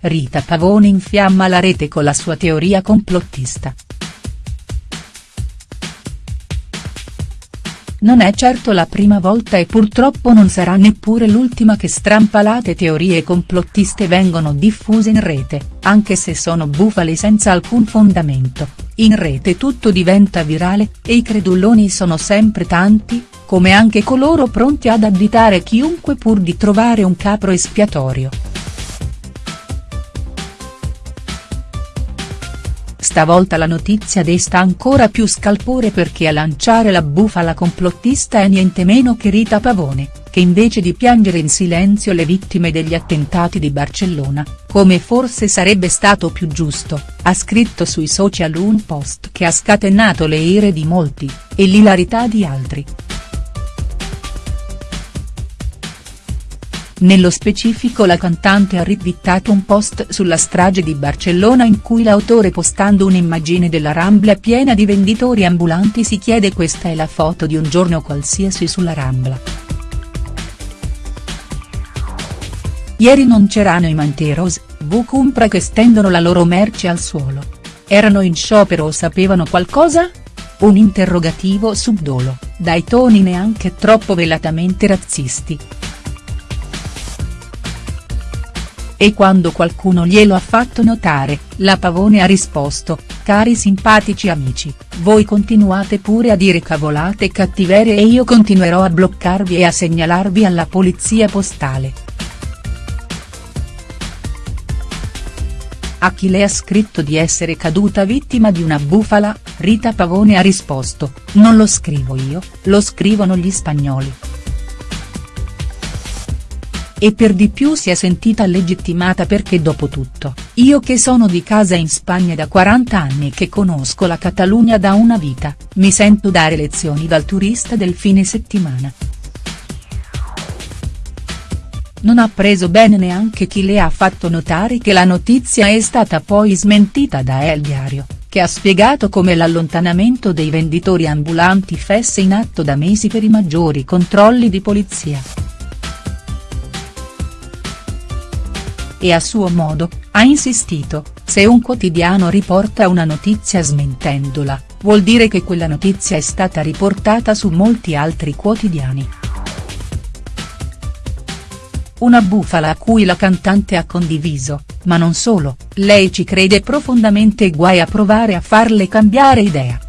Rita Pavone infiamma la rete con la sua teoria complottista. Non è certo la prima volta e purtroppo non sarà neppure l'ultima che strampalate teorie complottiste vengono diffuse in rete, anche se sono bufale senza alcun fondamento, in rete tutto diventa virale, e i creduloni sono sempre tanti, come anche coloro pronti ad additare chiunque pur di trovare un capro espiatorio. Stavolta la notizia desta ancora più scalpore perché a lanciare la bufala complottista è niente meno che Rita Pavone, che invece di piangere in silenzio le vittime degli attentati di Barcellona, come forse sarebbe stato più giusto, ha scritto sui social un post che ha scatenato le ire di molti, e l'ilarità di altri. Nello specifico la cantante ha ritwittato un post sulla strage di Barcellona in cui l'autore postando un'immagine della Rambla piena di venditori ambulanti si chiede questa è la foto di un giorno qualsiasi sulla Rambla. Ieri non c'erano i Manteros, V Compra che stendono la loro merce al suolo. Erano in sciopero o sapevano qualcosa? Un interrogativo subdolo, dai toni neanche troppo velatamente razzisti. E quando qualcuno glielo ha fatto notare, la Pavone ha risposto, cari simpatici amici, voi continuate pure a dire cavolate e cattiverie e io continuerò a bloccarvi e a segnalarvi alla polizia postale. A chi le ha scritto di essere caduta vittima di una bufala, Rita Pavone ha risposto, non lo scrivo io, lo scrivono gli spagnoli e per di più si è sentita legittimata perché dopo tutto, io che sono di casa in Spagna da 40 anni e che conosco la Catalogna da una vita, mi sento dare lezioni dal turista del fine settimana. Non ha preso bene neanche chi le ha fatto notare che la notizia è stata poi smentita da El Diario, che ha spiegato come l'allontanamento dei venditori ambulanti fesse in atto da mesi per i maggiori controlli di polizia. E a suo modo, ha insistito, se un quotidiano riporta una notizia smentendola, vuol dire che quella notizia è stata riportata su molti altri quotidiani. Una bufala a cui la cantante ha condiviso, ma non solo, lei ci crede profondamente e guai a provare a farle cambiare idea.